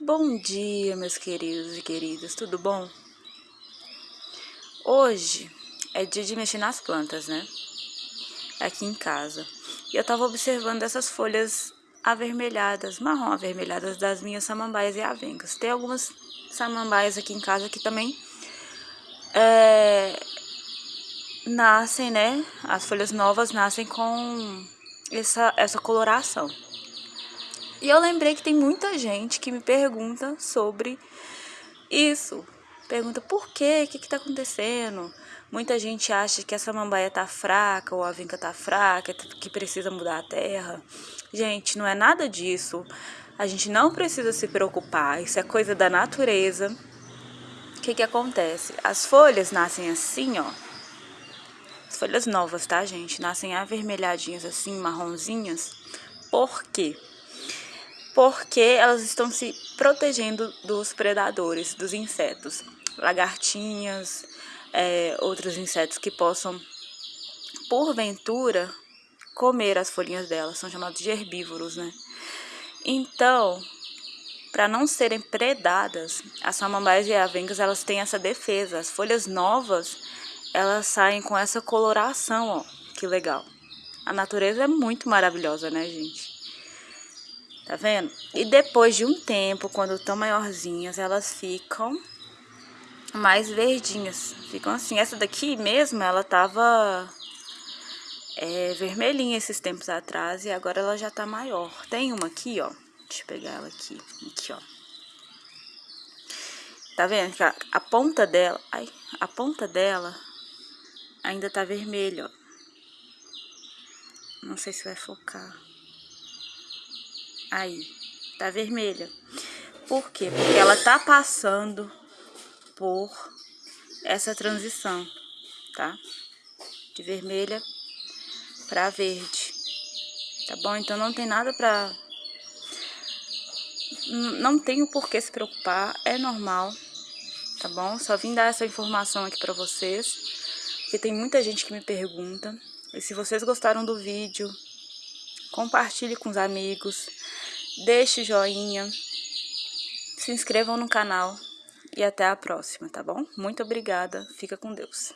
Bom dia, meus queridos e queridas, tudo bom? Hoje é dia de mexer nas plantas, né? Aqui em casa. E eu tava observando essas folhas avermelhadas, marrom avermelhadas das minhas samambaias e avencas. Tem algumas samambaias aqui em casa que também é, nascem, né? As folhas novas nascem com essa, essa coloração. E eu lembrei que tem muita gente que me pergunta sobre isso. Pergunta por quê, o que está acontecendo? Muita gente acha que essa mambaia tá fraca ou a vinca tá fraca, que precisa mudar a terra. Gente, não é nada disso. A gente não precisa se preocupar, isso é coisa da natureza. O que que acontece? As folhas nascem assim, ó. As folhas novas, tá, gente? Nascem avermelhadinhas assim, marronzinhas. Por quê? Porque elas estão se protegendo dos predadores, dos insetos, lagartinhas, é, outros insetos que possam, porventura, comer as folhinhas delas, são chamados de herbívoros, né? Então, para não serem predadas, as samambaias e avencas, elas têm essa defesa. As folhas novas, elas saem com essa coloração, ó, que legal. A natureza é muito maravilhosa, né, gente? Tá vendo? E depois de um tempo, quando estão maiorzinhas, elas ficam mais verdinhas. Ficam assim. Essa daqui mesmo, ela tava é, vermelhinha esses tempos atrás e agora ela já tá maior. Tem uma aqui, ó. Deixa eu pegar ela aqui. Aqui, ó. Tá vendo? A, a ponta dela, ai, a ponta dela ainda tá vermelha, ó. Não sei se vai focar. Aí, tá vermelha. Por quê? Porque ela tá passando por essa transição, tá? De vermelha pra verde. Tá bom? Então não tem nada pra... Não tenho por que se preocupar, é normal, tá bom? Só vim dar essa informação aqui pra vocês, porque tem muita gente que me pergunta. E se vocês gostaram do vídeo, compartilhe com os amigos, deixe o joinha, se inscrevam no canal e até a próxima, tá bom? Muito obrigada, fica com Deus.